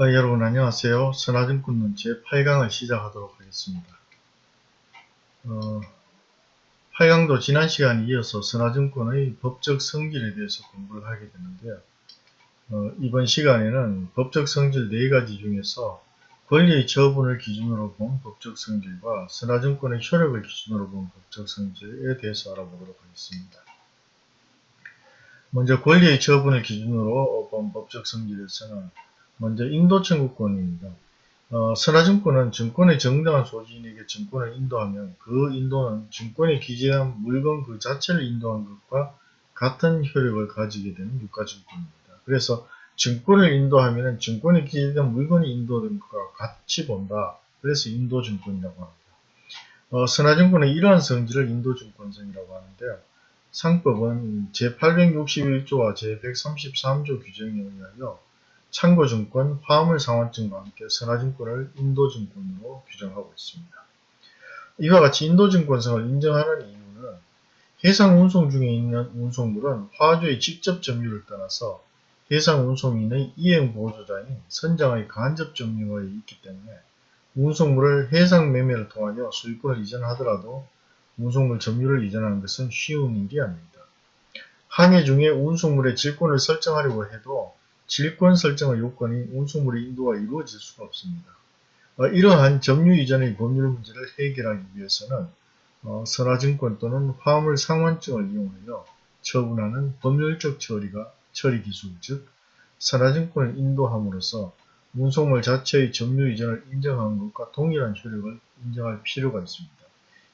어, 여러분 안녕하세요. 선화증권론 제8강을 시작하도록 하겠습니다. 어, 8강도 지난 시간에 이어서 선화증권의 법적 성질에 대해서 공부를 하게 되는데요. 어, 이번 시간에는 법적 성질 4가지 중에서 권리의 처분을 기준으로 본 법적 성질과 선화증권의 효력을 기준으로 본 법적 성질에 대해서 알아보도록 하겠습니다. 먼저 권리의 처분을 기준으로 본 법적 성질에서는 먼저 인도 청구권입니다. 어, 선화증권은 증권의 정당한 소지인에게 증권을 인도하면 그 인도는 증권에 기재한 물건 그 자체를 인도한 것과 같은 효력을 가지게 되는 유가증권입니다. 그래서 증권을 인도하면 증권에 기재된 물건이 인도된 것과 같이 본다. 그래서 인도증권이라고 합니다. 어, 선화증권은 이러한 성질을 인도증권성이라고 하는데요. 상법은 제861조와 제133조 규정에 의하여 참고증권, 화물상환증과 함께 선화증권을 인도증권으로 규정하고 있습니다. 이와 같이 인도증권성을 인정하는 이유는 해상운송 중에 있는 운송물은 화주의 직접 점유를 떠나서 해상운송인의 이행보조자인 선장의 간접 점유가 있기 때문에 운송물을 해상매매를 통하여 소유권을 이전하더라도 운송물 점유를 이전하는 것은 쉬운 일이 아닙니다. 항해 중에 운송물의 질권을 설정하려고 해도 질권 설정의 요건이 운송물의 인도가 이루어질 수가 없습니다. 어, 이러한 점유 이전의 법률 문제를 해결하기 위해서는 어, 선화증권 또는 화물 상환증을 이용하여 처분하는 법률적 처리가 처리 기술 즉 선화증권을 인도함으로써 운송물 자체의 점유 이전을 인정한 것과 동일한 효력을 인정할 필요가 있습니다.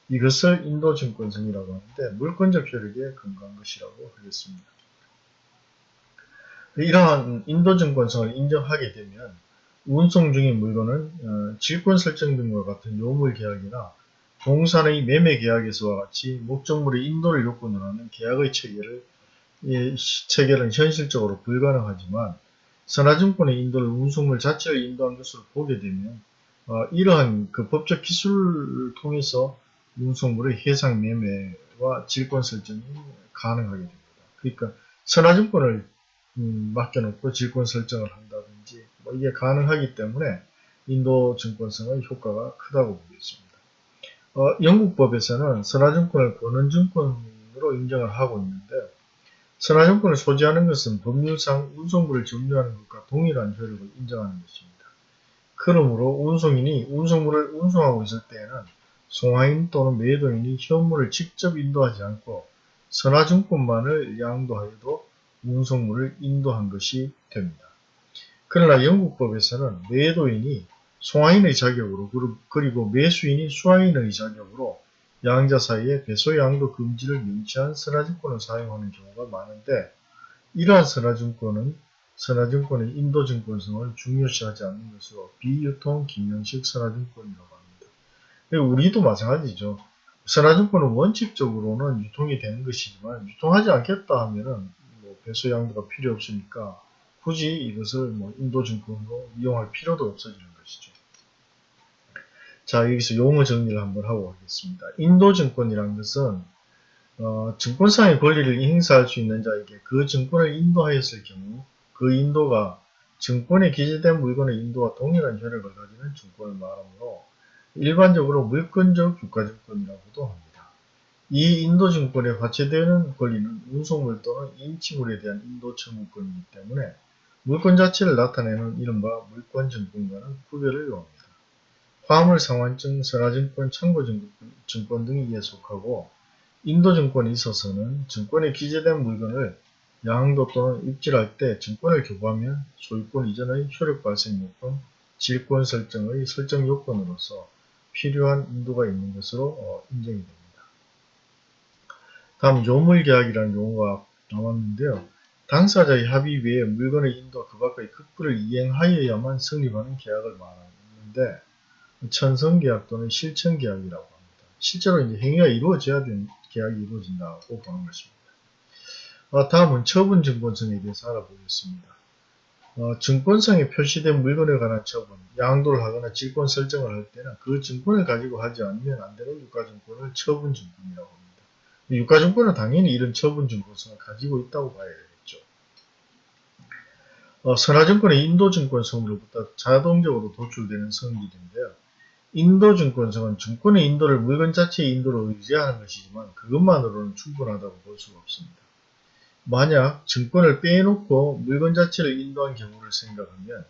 이것을 인도증권성이라고 하는데 물권적 효력에 근거한 것이라고 하겠습니다. 이러한 인도증권성을 인정하게 되면 운송 중인 물건은 어, 질권 설정 등과 같은 요물 계약이나 동산의 매매 계약에서와 같이 목적물의 인도를 요건으로 하는 계약의 체결을 이 체결은 현실적으로 불가능하지만 선화증권의 인도를 운송물 자체를 인도한 것으로 보게 되면 어, 이러한 그 법적 기술을 통해서 운송물의 해상 매매와 질권 설정이 가능하게 됩니다. 그러니까 선화증권을 음, 맡겨놓고 질권 설정을 한다든지 뭐 이게 가능하기 때문에 인도 증권성의 효과가 크다고 보겠습니다. 어, 영국법에서는 선화증권을 권한증권으로 인정을 하고 있는데 선화증권을 소지하는 것은 법률상 운송물을 점유하는 것과 동일한 효력을 인정하는 것입니다. 그러므로 운송인이 운송물을 운송하고 있을 때에는 송화인 또는 매도인이 현물을 직접 인도하지 않고 선화증권만을 양도하여도 운송물을 인도한 것이 됩니다. 그러나 영국법에서는 매도인이 송화인의 자격으로 그리고 매수인이 수화인의 자격으로 양자 사이에 배소 양도 금지를 명시한 선화증권을 사용하는 경우가 많은데 이러한 선화증권은 선화증권의 인도증권성을 중요시하지 않는 것으로 비유통 김영식 선화증권이라고 합니다. 우리도 마찬가지죠. 선화증권은 원칙적으로는 유통이 되는 것이지만 유통하지 않겠다 하면은 배수 양도가 필요 없으니까 굳이 이것을 뭐 인도증권으로 이용할 필요도 없어지는 것이죠. 자 여기서 용어 정리를 한번 하고 가겠습니다. 인도증권이란 것은 어, 증권상의 권리를 행사할 수 있는 자에게 그 증권을 인도하였을 경우 그 인도가 증권에 기재된 물건의 인도와 동일한 효력을 가지는 증권을 말하므로 일반적으로 물권적 유가증권이라고도 합니다. 이 인도증권에 화체되는 권리는 운송물 또는 인치물에 대한 인도 청구권이기 때문에 물권 자체를 나타내는 이른바 물권증권과는 구별을 요합니다. 화물상환증, 선화증권, 참고증권 등이 이에 속하고 인도증권에 있어서는 증권에 기재된 물건을 양도 또는 입질할 때 증권을 교부하면 소유권 이전의 효력 발생 요건, 질권 설정의 설정 요건으로서 필요한 인도가 있는 것으로 어, 인정이 됩니다. 다음 요물계약이라는 용어가 나왔는데요. 당사자의 합의 외에 물건의 인도 그 밖의 극부를 이행하여야만 성립하는 계약을 말하는데 천성계약 또는 실천계약이라고 합니다. 실제로 이제 행위가 이루어져야 되는 계약이 이루어진다고 보는 것입니다. 어, 다음은 처분증권성에 대해서 알아보겠습니다. 어, 증권성에 표시된 물건에 관한 처분, 양도를 하거나 질권 설정을 할 때는 그 증권을 가지고 하지 않으면 안 되는 유가증권을 처분증권이라고 합니다. 유가증권은 당연히 이런 처분 증권성을 가지고 있다고 봐야 되겠죠. 어, 선화증권의 인도증권성으로부터 자동적으로 도출되는 성질인데요. 인도증권성은 증권의 인도를 물건 자체의 인도로 의지하는 것이지만 그것만으로는 충분하다고 볼 수가 없습니다. 만약 증권을 빼놓고 물건 자체를 인도한 경우를 생각하면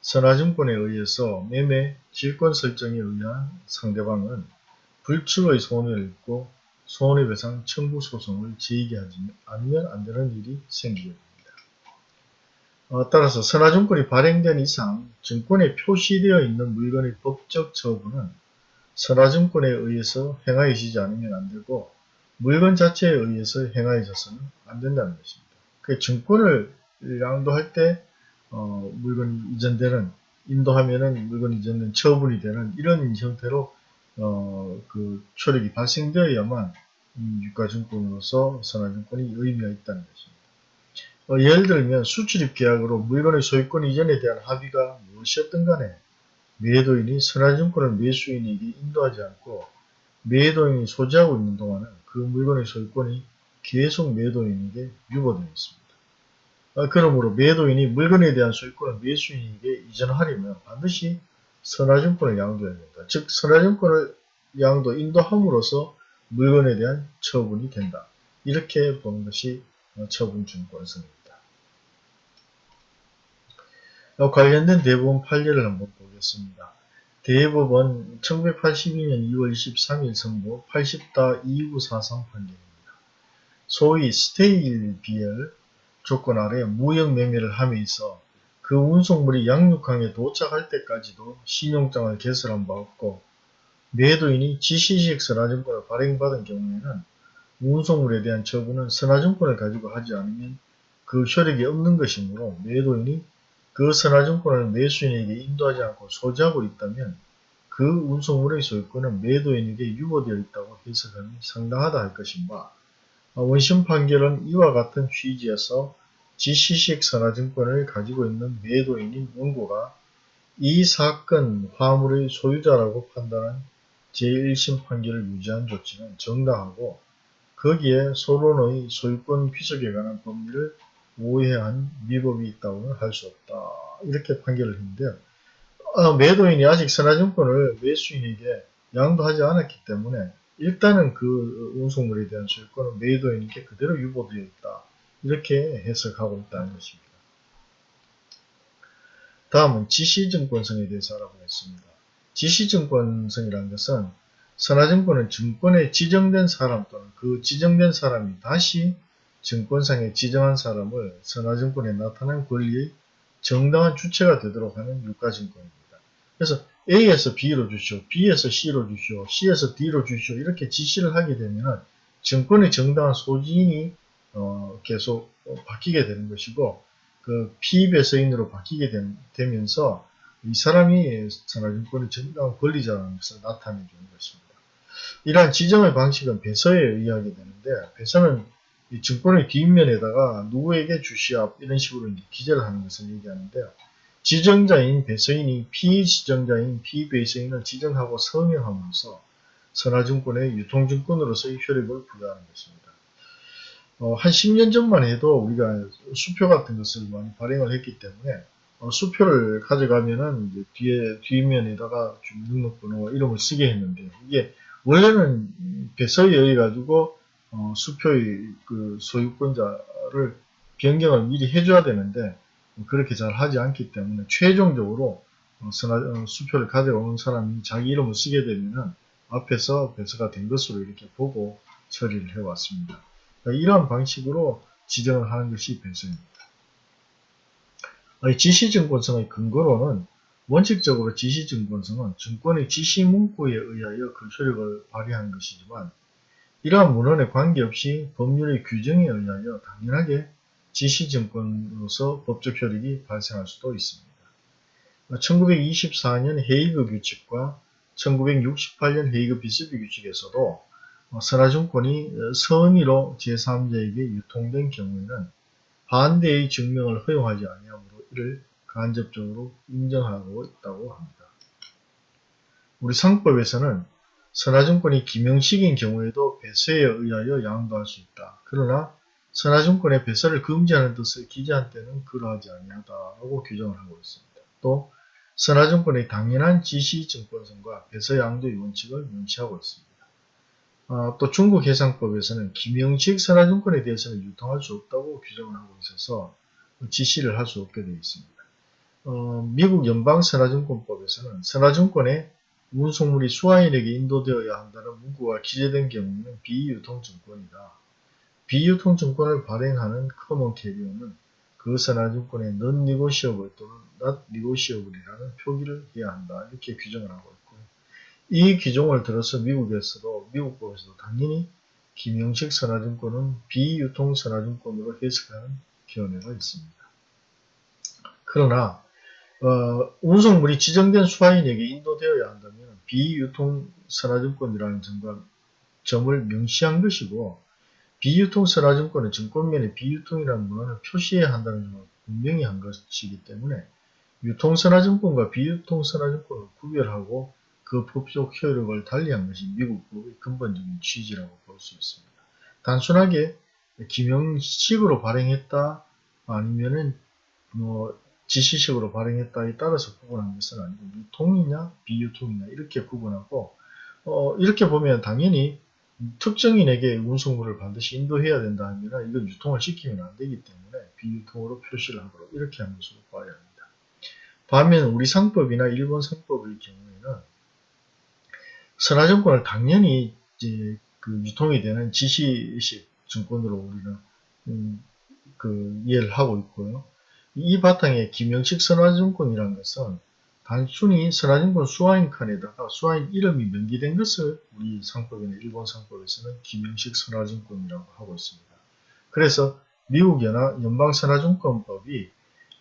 선화증권에 의해서 매매 질권 설정에 의한 상대방은 불측의 손해를 입고 손해배상 청구 소송을 제기하지 않으면 안 되는 일이 생기게 됩니다. 어, 따라서 선화증권이 발행된 이상 증권에 표시되어 있는 물건의 법적 처분은 선화증권에 의해서 행하여지지 않으면 안 되고 물건 자체에 의해서 행하여져서는 안 된다는 것입니다. 그 증권을 양도할 때 어, 물건이 이전되는 인도하면은 물건이 이전된 처분이 되는 이런 형태로 어, 그 효력이 발생되어야만 음, 유가증권으로서 선화증권이 의미가 있다는 것입니다. 어, 예를 들면 수출입 계약으로 물건의 소유권 이전에 대한 합의가 무엇이었든 간에 매도인이 선화증권을 매수인에게 인도하지 않고 매도인이 소지하고 있는 동안은 그 물건의 소유권이 계속 매도인에게 유보되어 있습니다. 어, 그러므로 매도인이 물건에 대한 소유권을 매수인에게 이전하려면 반드시 선화증권을 양도해야 된다. 즉 선화증권을 양도 인도함으로써 물건에 대한 처분이 된다. 이렇게 보는 것이 처분증권성입니다. 관련된 대법원 판례를 한번 보겠습니다. 대법원 1982년 2월 23일 선고 80-2943 판례입니다. 소위 stale B/L 조건 아래 무역 매매를 함에 있어 그 운송물이 양육항에 도착할 때까지도 신용장을 개설한 바 없고 매도인이 지시식 선화증권을 발행받은 경우에는 운송물에 대한 처분은 선화증권을 가지고 하지 않으면 그 효력이 없는 것이므로 매도인이 그 선화증권을 매수인에게 인도하지 않고 소지하고 있다면 그 운송물의 소유권은 매도인에게 유보되어 있다고 해석함이 상당하다 할 것인가 원심 판결은 이와 같은 취지에서 지시식 선화증권을 가지고 있는 매도인인 원고가 이 사건 화물의 소유자라고 판단한 제1심 판결을 유지한 조치는 정당하고 거기에 소론의 소유권 귀속에 관한 법리를 오해한 위법이 있다고는 할 수 없다. 이렇게 판결을 했는데요. 어, 매도인이 아직 선화증권을 매수인에게 양도하지 않았기 때문에 일단은 그 운송물에 대한 소유권은 매도인에게 그대로 유보되어 있다. 이렇게 해석하고 있다는 것입니다. 다음은 지시증권성에 대해서 알아보겠습니다. 지시증권성이라는 것은 선화증권은 증권에 지정된 사람 또는 그 지정된 사람이 다시 증권상에 지정한 사람을 선화증권에 나타난 권리의 정당한 주체가 되도록 하는 유가증권입니다. 그래서 A에서 B로 주시오, B에서 C로 주시오, C에서 D로 주시오 이렇게 지시를 하게 되면 증권의 정당한 소지인이 어, 계속 바뀌게 되는 것이고 그 피배서인으로 바뀌게 되면서 이 사람이 선화증권의 정당한 권리자라는 것을 나타내 주는 것입니다. 이러한 지정의 방식은 배서에 의하게 되는데 배서는 이 증권의 뒷면에다가 누구에게 주시합 이런 식으로 기재를 하는 것을 얘기하는데요. 지정자인 배서인이 피지정자인 피배서인을 지정하고 서명함으로써 선화증권의 유통증권으로서의 효력을 부여하는 것입니다. 어, 한 10년 전만 해도 우리가 수표 같은 것을 많이 발행을 했기 때문에 어, 수표를 가져가면은 뒤에 뒷면에다가 등록번호와 이름을 쓰게 했는데 이게 원래는 배서에 의해 가지고 어, 수표의 그 소유권자를 변경을 미리 해줘야 되는데 그렇게 잘 하지 않기 때문에 최종적으로 어, 어, 수표를 가져오는 사람이 자기 이름을 쓰게 되면은 앞에서 배서가 된 것으로 이렇게 보고 처리를 해왔습니다. 그러니까 이러한 방식으로 지정을 하는 것이 배서입니다. 지시증권성의 근거로는 원칙적으로 지시증권성은 증권의 지시문구에 의하여 그 효력을 발휘하는 것이지만 이러한 문헌에 관계없이 법률의 규정에 의하여 당연하게 지시증권으로서 법적 효력이 발생할 수도 있습니다. 1924년 헤이그 규칙과 1968년 헤이그 비스비 규칙에서도 선화증권이 선의로 제3자에게 유통된 경우에는 반대의 증명을 허용하지 아니하므로 이를 간접적으로 인정하고 있다고 합니다. 우리 상법에서는 선화증권이 기명식인 경우에도 배서에 의하여 양도할 수 있다. 그러나 선화증권의 배설을 금지하는 뜻을 기재한 때는 그러하지 아니하다고 규정을 하고 있습니다. 또 선화증권의 당연한 지시증권성과 배서 양도의 원칙을 명시하고 있습니다. 어, 또 중국 해상법에서는 기명식 선화증권에 대해서는 유통할 수 없다고 규정을 하고 있어서 지시를 할 수 없게 되어 있습니다. 어, 미국 연방선화증권법에서는 선화증권의 운송물이 수화인에게 인도되어야 한다는 문구가 기재된 경우에는 비유통증권이다. 비유통증권을 발행하는 common carrier는 그 선화증권의 non-negotiable 또는 not negotiable이라는 표기를 해야 한다. 이렇게 규정을 하고 있고요. 이 규정을 들어서 미국에서도 미국 법에서도 당연히 김영식 선화증권은 비유통 선화증권으로 해석하는 견해가 있습니다. 그러나 어, 운송물이 지정된 수화인에게 인도되어야 한다면 비유통 선화증권이라는 점과 점을 명시한 것이고 비유통 선화증권은 증권면에 비유통이라는 문헌을 표시해야 한다는 점을 분명히 한 것이기 때문에 유통선화증권과 비유통선화증권을 구별하고 그 법적 효력을 달리한 것이 미국법의 근본적인 취지라고 볼 수 있습니다. 단순하게 기명식으로 발행했다 아니면은 뭐 지시식으로 발행했다에 따라서 구분한 것은 아니고 유통이냐 비유통이냐 이렇게 구분하고 어, 이렇게 보면 당연히 특정인에게 운송물을 반드시 인도해야 된다 하면 이건 유통을 시키면 안 되기 때문에 비유통으로 표시를 하도록 이렇게 한 것으로 봐야 합니다. 반면 우리 상법이나 일본 상법의 경우에는 선화증권을 당연히 이제 그 유통이 되는 지시식 증권으로 우리는 음, 그 이해를 하고 있고요. 이 바탕에 김영식 선화증권이라는 것은 단순히 선화증권 수화인 칸에다가 수화인 이름이 명기된 것을 우리 상법이나 일본 상법에서는 김영식 선화증권이라고 하고 있습니다. 그래서 미국 연합 연방선화증권법이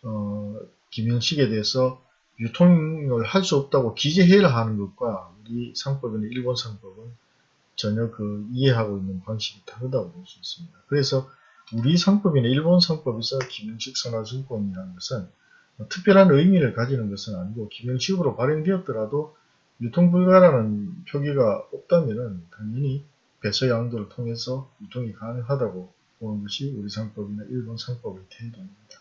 어, 김영식에 대해서 유통을 할 수 없다고 기재해야 하는 것과 우리 상법이나 일본 상법은 전혀 그 이해하고 있는 방식이 다르다고 볼 수 있습니다. 그래서 우리 상법이나 일본 상법에서 김영식 선화증권이라는 것은 뭐 특별한 의미를 가지는 것은 아니고 김영식으로 발행되었더라도 유통불가라는 표기가 없다면 당연히 배서 양도를 통해서 유통이 가능하다고 보는 것이 우리 상법이나 일본 상법의 태도입니다.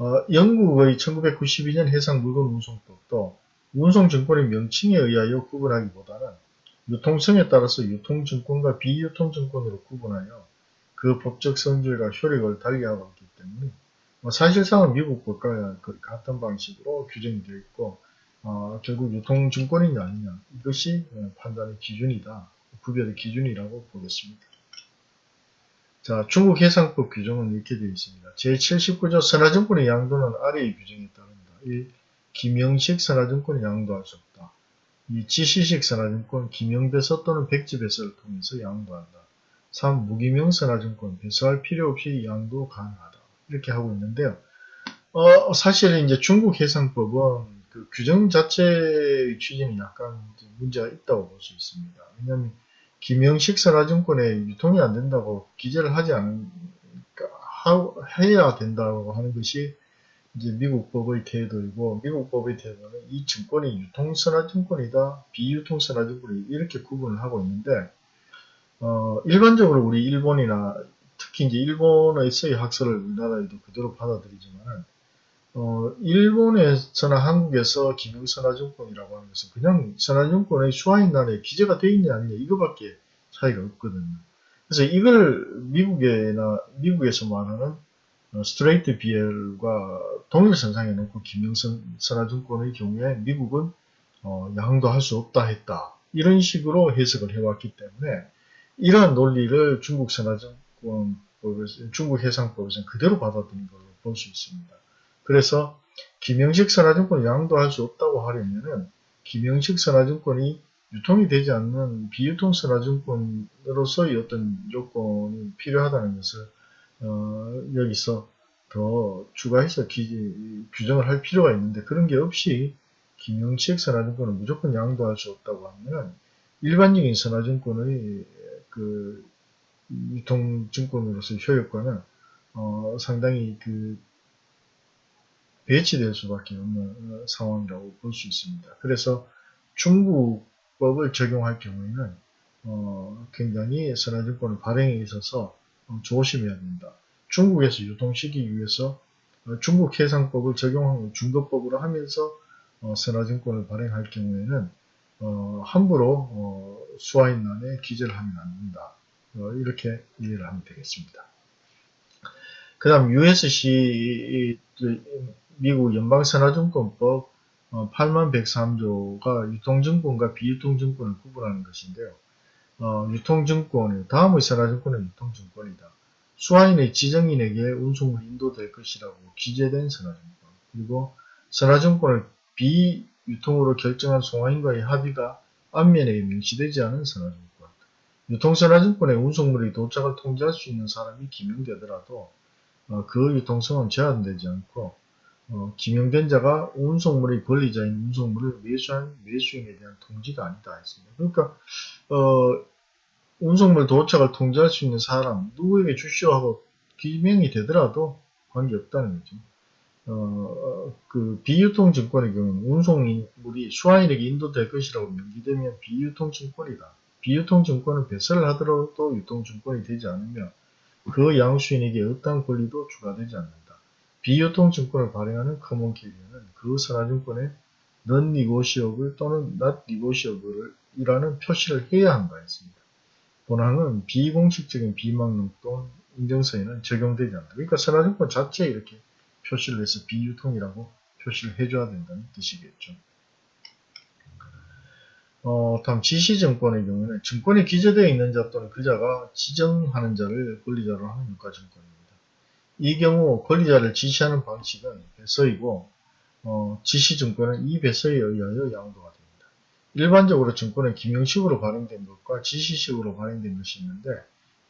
어, 영국의 1992년 해상물건운송법도 운송증권의 명칭에 의하여 구분하기보다는 유통성에 따라서 유통증권과 비유통증권으로 구분하여 그 법적 성질과 효력을 달리하고 있기 때문에 뭐 사실상은 미국 법과 거의 같은 방식으로 규정이 되어 있고 어, 결국 유통증권이냐 아니냐 이것이 어, 판단의 기준이다. 구별의 기준이라고 보겠습니다. 자, 중국 해상법 규정은 이렇게 되어 있습니다. 제79조 선화증권의 양도는 아래의 규정에 따릅니다. 1. 김영식 선화증권의 양도할 수 없다. 2. 지시식 선화증권 김영배서 또는 백지배서를 통해서 양도한다. 3. 무기명 선화증권 배서할 필요 없이 양도 가능하다. 이렇게 하고 있는데요. 어, 사실 이제 중국 해상법은 그 규정 자체의 취지는 약간 문제가 있다고 볼 수 있습니다. 왜냐하면 김영식 선화증권에 유통이 안 된다고 기재를 하지 않은 하, 해야 된다고 하는 것이 이제 미국 법의 태도이고 미국 법의 태도는 이 증권이 유통선화증권이다 비유통선화증권이 이렇게 구분을 하고 있는데 어, 일반적으로 우리 일본이나 특히 이제 일본에서의 학설을 우리나라에도 그대로 받아들이지만 어, 일본에서나 한국에서 기능선화증권이라고 하는 것은 그냥 선화증권의 수화인란에 기재가 되어 있냐 아니냐 이거밖에 차이가 없거든요. 그래서 이걸 미국에나 미국에서 말하는 어, 스트레이트 BL과 동일선상에 놓고 김영선선화증권의 경우에 미국은 어, 양도 할 수 없다 했다 이런 식으로 해석을 해왔기 때문에 이러한 논리를 중국 선화증 해상법에서, 중국 해상법에서는 그대로 받아들인 걸로 볼 수 있습니다. 그래서 김영식 선화증권을 양도할 수 없다고 하려면은 김영식 선화증권이 유통이 되지 않는 비유통 선화증권으로서의 어떤 요건이 필요하다는 것을 어, 여기서 더 추가해서 기, 규정을 할 필요가 있는데 그런 게 없이 김영식 선화증권을 무조건 양도할 수 없다고 하면 일반적인 선화증권의 그 유통증권으로서의 효력과는 어, 상당히 그 배치될 수밖에 없는 어, 상황이라고 볼 수 있습니다. 그래서 중국법을 적용할 경우에는 어, 굉장히 선화증권을 발행에 있어서 어, 조심해야 된다. 중국에서 유통시키기 위해서 어, 중국 해상법을 적용하고 중거법으로 하면서 어, 선화증권을 발행할 경우에는 어, 함부로 어, 수화인란에 기재를 하면 안 된다. 어, 이렇게 이해를 하면 되겠습니다. 그 다음 USC 미국 연방선화증권법 8103조가 유통증권과 비유통증권을 구분하는 것인데요. 어, 유통증권, 다음의 선화증권은 유통증권이다. 수화인의 지정인에게 운송을 인도될 것이라고 기재된 선화증권. 그리고 선화증권을 비유통으로 결정한 송화인과의 합의가 앞면에 명시되지 않은 선화증권. 유통선화증권의 운송물이 도착을 통제할 수 있는 사람이 기명되더라도 어, 그 유통성은 제한되지 않고 어, 기명된 자가 운송물의 권리자인 운송물을 매수한 매수인에 대한 통지가 아니다 했습니다. 그러니까 어, 운송물 도착을 통제할 수 있는 사람 누구에게 주시오 하고 기명이 되더라도 관계없다는 거죠. 어, 그 비유통 증권의 경우는 운송물이 수화인에게 인도될 것이라고 명기되면 비유통 증권이다. 비유통 증권은 배서를 하더라도 유통 증권이 되지 않으며 그 양수인에게 어떠한 권리도 추가되지 않는다. 비유통증권을 발행하는 common carrier는 그 선화증권에 non negotiable 또는 not negotiable 이라는 표시를 해야 한다 했습니다. 본항은 비공식적인 비망록 또는 인정서에는 적용되지 않는다. 그러니까 선화증권 자체에 이렇게 표시를 해서 비유통이라고 표시를 해줘야 된다는 뜻이겠죠. 어, 다음 지시증권의 경우는 증권에 기재되어 있는 자 또는 그자가 지정하는 자를 권리자로 하는 유가증권입니다. 이 경우 권리자를 지시하는 방식은 배서이고 어, 지시증권은 이 배서에 의하여 양도가 됩니다. 일반적으로 증권은 기명식으로 발행된 것과 지시식으로 발행된 것이 있는데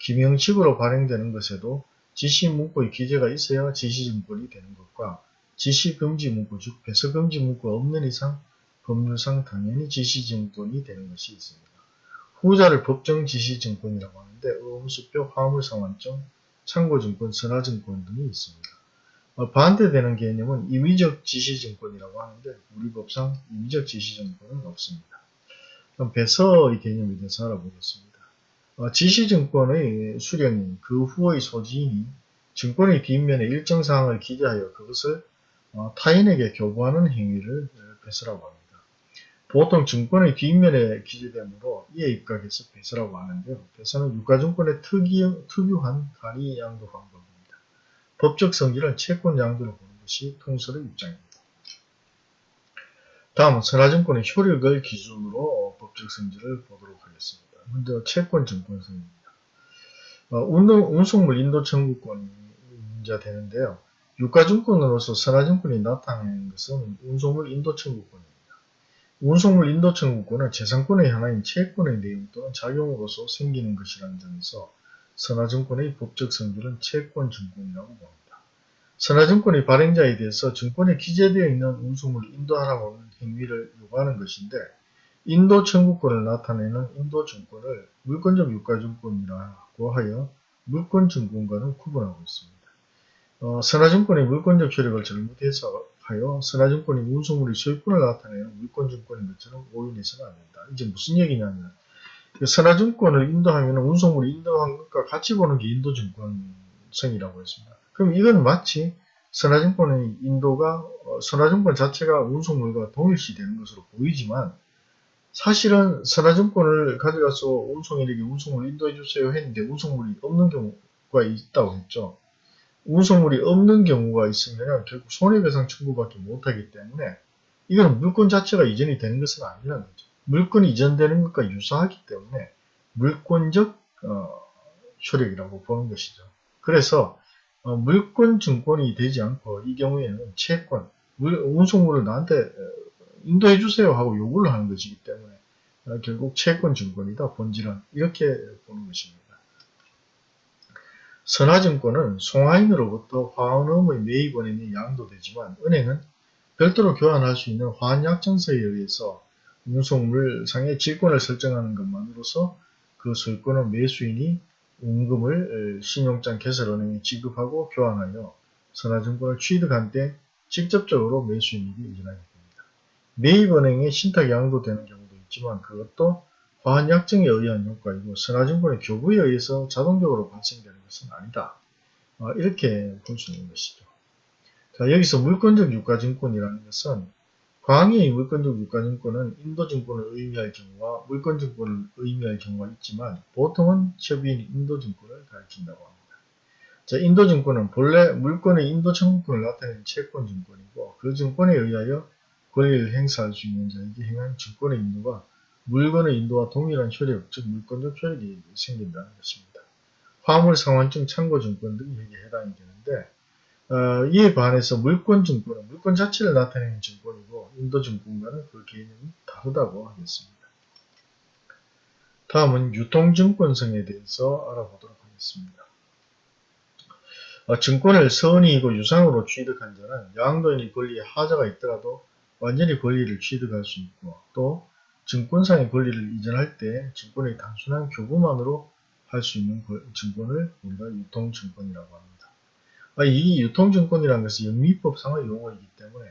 기명식으로 발행되는 것에도 지시문구의 기재가 있어야 지시증권이 되는 것과 지시금지 문구 즉 배서금지 문구가 없는 이상 법률상 당연히 지시증권이 되는 것이 있습니다. 후자를 법정 지시증권이라고 하는데 의무수표 화물상환증 참고증권, 선화증권 등이 있습니다. 어, 반대되는 개념은 임의적 지시증권이라고 하는데 우리 법상 임의적 지시증권은 없습니다. 그럼 배서의 개념에 대해서 알아보겠습니다. 어, 지시증권의 수령인 그 후의 소지인이 증권의 뒷면에 일정 사항을 기재하여 그것을 어, 타인에게 교부하는 행위를 배서라고 합니다. 보통 증권의 뒷면에 기재되므로 이에 입각해서 배서라고 하는데요. 배서는 유가증권의 특이, 특유한 간이 양도 방법입니다. 법적 성질은 채권 양도로 보는 것이 통설의 입장입니다. 다음은 선화증권의 효력을 기준으로 법적 성질을 보도록 하겠습니다. 먼저 채권 증권성입니다. 어, 운송물 인도 청구권이 문제되는데요. 유가증권으로서 선화증권이 나타나는 것은 운송물 인도 청구권입니다. 운송물 인도 청구권은 재산권의 하나인 채권의 내용 또는 작용으로서 생기는 것이라는 점에서 선화증권의 법적 성질은 채권증권이라고 봅니다. 선화증권의 발행자에 대해서 증권에 기재되어 있는 운송물을 인도하라고 하는 행위를 요구하는 것인데 인도 청구권을 나타내는 인도증권을 물권적 유가증권이라고 하여 물권증권과는 구분하고 있습니다. 어, 선화증권의 물권적 효력을 잘못해서 하여 선화증권이 운송물의 소유권을 나타내는 물권증권인 것처럼 오인해서는 안 된다. 이제 무슨 얘기냐면 그 선화증권을 인도하면 운송물이 인도한 것과 같이 보는 게 인도증권성이라고 했습니다. 그럼 이건 마치 선화증권의 인도가 어, 선화증권 자체가 운송물과 동일시 되는 것으로 보이지만 사실은 선화증권을 가져가서 운송인에게 운송물 인도해 주세요 했는데 운송물이 없는 경우가 있다고 했죠. 운송물이 없는 경우가 있으면 결국 손해배상 청구밖에 못하기 때문에 이거는 물건 자체가 이전이 되는 것은 아니라는 거죠. 물건이 이전되는 것과 유사하기 때문에 물권적 어, 효력이라고 보는 것이죠. 그래서 어, 물권 증권이 되지 않고 이 경우에는 채권, 물, 운송물을 나한테 어, 인도해 주세요 하고 요구를 하는 것이기 때문에 어, 결국 채권 증권이다 본질은 이렇게 보는 것입니다. 선화증권은 송화인으로부터 화원음의 매입원인이 양도되지만 은행은 별도로 교환할 수 있는 화환약정서에 의해서 운송물상의 질권을 설정하는 것만으로서 그 소유권은 매수인이 운금을 신용장 개설은행에 지급하고 교환하여 선화증권을 취득한 때 직접적으로 매수인에게 이전하게 됩니다. 매입은행에 신탁이 양도되는 경우도 있지만 그것도 화한약정에 의한 효과이고 선화증권의 교부에 의해서 자동적으로 발생되는 것은 아니다. 어, 이렇게 볼 수 있는 것이죠. 자 여기서 물권적 유가증권이라는 것은 광의의 물권적 유가증권은 인도증권을 의미할 경우와 물권증권을 의미할 경우가 있지만 보통은 협의인 인도증권을 가리킨다고 합니다. 자, 인도증권은 본래 물권의 인도청구권을 나타내는 채권증권이고 그 증권에 의하여 권리를 행사할 수 있는 자에게 행한 증권의 인도가 물건의 인도와 동일한 효력, 즉 물권적 효력이 생긴다는 것입니다. 화물상환증, 참고증권 등이 여기에 해당이 되는데 어, 이에 반해서 물권증권은 물권 자체를 나타내는 증권이고 인도증권과는 그 개념이 다르다고 하겠습니다. 다음은 유통증권성에 대해서 알아보도록 하겠습니다. 어, 증권을 선의이고 유상으로 취득한 자는 양도인의 권리에 하자가 있더라도 완전히 권리를 취득할 수 있고 또 증권상의 권리를 이전할 때 증권의 단순한 교부만으로 할 수 있는 증권을 우리가 유통증권이라고 합니다. 아, 이 유통증권이라는 것은 영미법상의 용어이기 때문에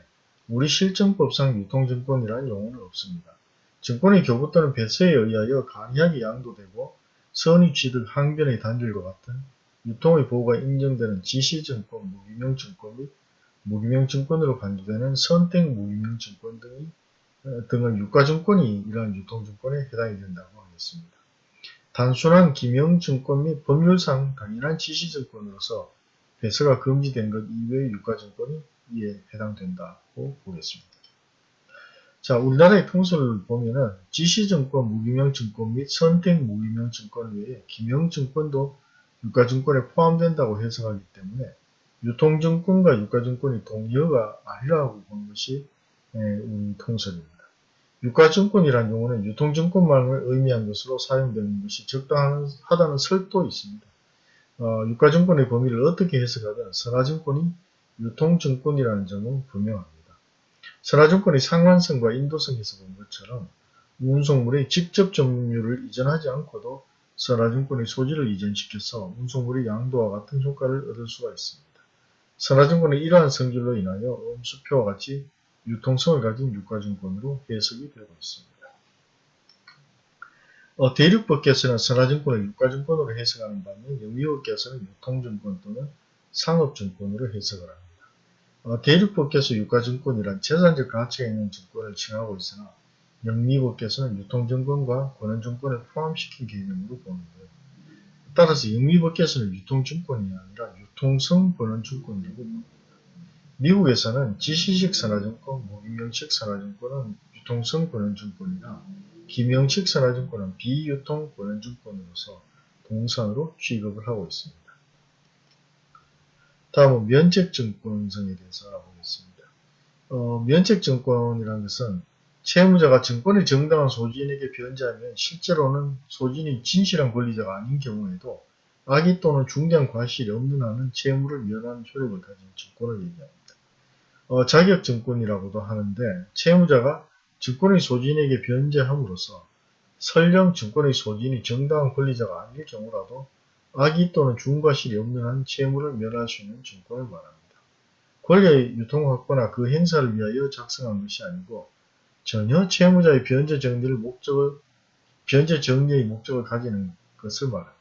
우리 실정법상 유통증권이라는 용어는 없습니다. 증권의 교부 또는 배서에 의하여 간이하게 양도되고 선의 취득 항변의 단절과 같은 유통의 보호가 인정되는 지시증권, 무기명증권 및 무기명증권으로 간주되는 선택 무기명증권 등이 어, 등을 유가증권이 이러한 유통증권에 해당이 된다고 하겠습니다. 단순한 기명증권 및 법률상 당연한 지시증권으로서 배서가 금지된 것 이외의 유가증권이 이에 해당된다고 보겠습니다. 자, 우리나라의 통설을 보면은 지시증권, 무기명증권 및 선택 무기명증권 외에 기명증권도 유가증권에 포함된다고 해석하기 때문에 유통증권과 유가증권이 동의어가 아니라고 보는 것이 우리 통설입니다. 유가증권이라는 용어는 유통증권만을 의미한 것으로 사용되는 것이 적당하다는 설도 있습니다. 어, 유가증권의 범위를 어떻게 해석하든 선화증권이 유통증권이라는 점은 분명합니다. 선화증권의 상환성과 인도성에서 본 것처럼 운송물의 직접 점유율을 이전하지 않고도 선화증권의 소지를 이전시켜서 운송물의 양도와 같은 효과를 얻을 수가 있습니다. 선화증권의 이러한 성질로 인하여 음수표와 같이 유통성을 가진 유가증권으로 해석이 되고 있습니다. 어, 대륙법께서는 선화증권을 유가증권으로 해석하는 반면 영미법께서는 유통증권 또는 상업증권으로 해석을 합니다. 어, 대륙법께서 유가증권이란 재산적 가치가 있는 증권을 칭하고 있으나 영미법께서는 유통증권과 권한증권을 포함시킨 개념으로 보는데요. 따라서 영미법께서는 유통증권이 아니라 유통성 권한증권이라고 봅니다. 미국에서는 지시식 산하증권, 무기명식 산하증권은 유통성 권한증권이나 기명식 산하증권은 비유통 권한증권으로서 동산으로 취급을 하고 있습니다. 다음은 면책증권성에 대해서 알아보겠습니다. 어, 면책증권이라는 것은 채무자가 증권의 정당한 소진에게 변제하면 실제로는 소진이 진실한 권리자가 아닌 경우에도 악의 또는 중대한 과실이 없는 한은 채무를 면하는 효력을 가진 증권을 얘기합니다. 어, 자격증권이라고도 하는데 채무자가 증권의 소진에게 변제함으로써 설령 증권의 소진이 정당한 권리자가 아닐 경우라도 악의 또는 중과실이 없는 한 채무를 면할 수 있는 증권을 말합니다. 권리의 유통 확보나 그 행사를 위하여 작성한 것이 아니고 전혀 채무자의 변제 정리를 목적을 변제 정리의 목적을 가지는 것을 말합니다.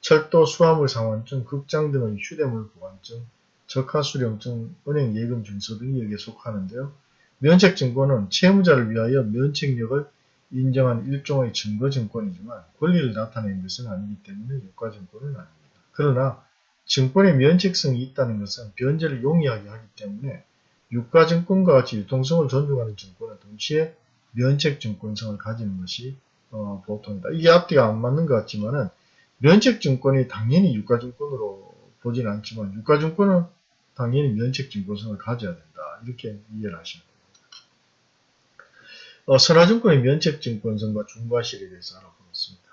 철도, 수화물 상환증, 극장 등의 휴대물 보관증, 적하수령증, 은행 예금 증서 등이 여기에 속하는데요. 면책증권은 채무자를 위하여 면책력을 인정한 일종의 증거증권이지만 권리를 나타내는 것은 아니기 때문에 유가증권은 아닙니다. 그러나 증권의 면책성이 있다는 것은 변제를 용이하게 하기 때문에 유가증권과 같이 유통성을 존중하는 증권은 동시에 면책증권성을 가지는 것이 어, 보통이다. 이게 앞뒤가 안 맞는 것 같지만은 면책증권이 당연히 유가증권으로 보진 않지만 유가증권은 당연히 면책 증권성을 가져야 된다. 이렇게 이해를 하시면 됩니다. 어, 선화증권의 면책 증권성과 중과실에 대해서 알아보겠습니다.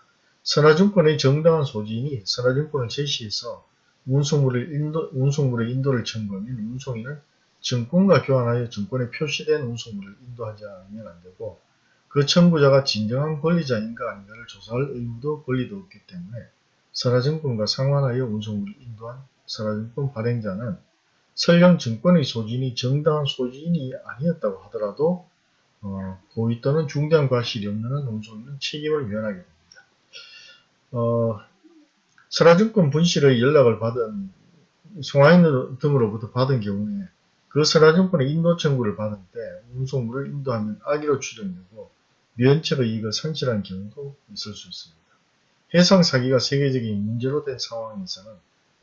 선화증권의 정당한 소지인이 선화증권을 제시해서 운송물을 인도, 운송물의 인도를 청구하면 운송인은 증권과 교환하여 증권에 표시된 운송물을 인도하지 않으면 안되고 그 청구자가 진정한 권리자인가 아닌가를 조사할 의무도 권리도 없기 때문에 선화증권과 상환하여 운송물을 인도한 선화증권 발행자는 설령 증권의 소진이 정당한 소진이 아니었다고 하더라도 어, 고의 또는 중대한 과실이 없는 한 운송인은 책임을 면하게 됩니다. 어, 설화증권 분실의 연락을 받은 송화인 등으로부터 받은 경우에 그 설화증권의 인도 청구를 받을 때 운송물을 인도하면 악의로 추정되고 면책의 이익을 상실한 경우도 있을 수 있습니다. 해상 사기가 세계적인 문제로 된 상황에서는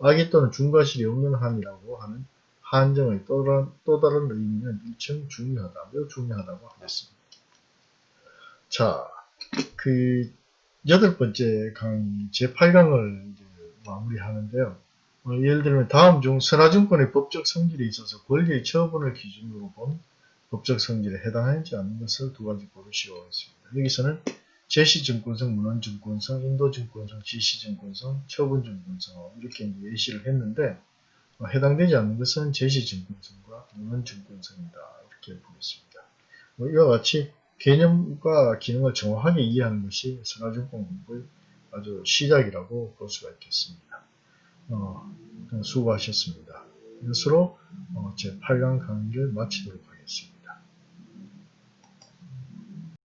악의 또는 중과실이 없는 한이라고 하는 한정의 또 다른, 또 다른 의미는 일청 중요하다, 매우 중요하다고 하겠습니다. 자, 그 여덟 번째 강의 제8강을 마무리하는데요. 어, 예를 들면 다음 중 선화증권의 법적 성질에 있어서 권리의 처분을 기준으로 본 법적 성질에 해당하지 않는 것을 두 가지 고르시오 했습니다. 여기서는 제시증권성, 문헌증권성, 인도증권성, 지시증권성, 처분증권성 이렇게 예시를 했는데 어, 해당되지 않는 것은 제시증권성과 문헌증권성이다 이렇게 보겠습니다. 뭐 이와 같이 개념과 기능을 정확하게 이해하는 것이 선화증권 공부의 아주 시작이라고 볼 수가 있겠습니다. 어, 수고하셨습니다. 이것으로 어, 제 8강 강의를 마치도록 하겠습니다.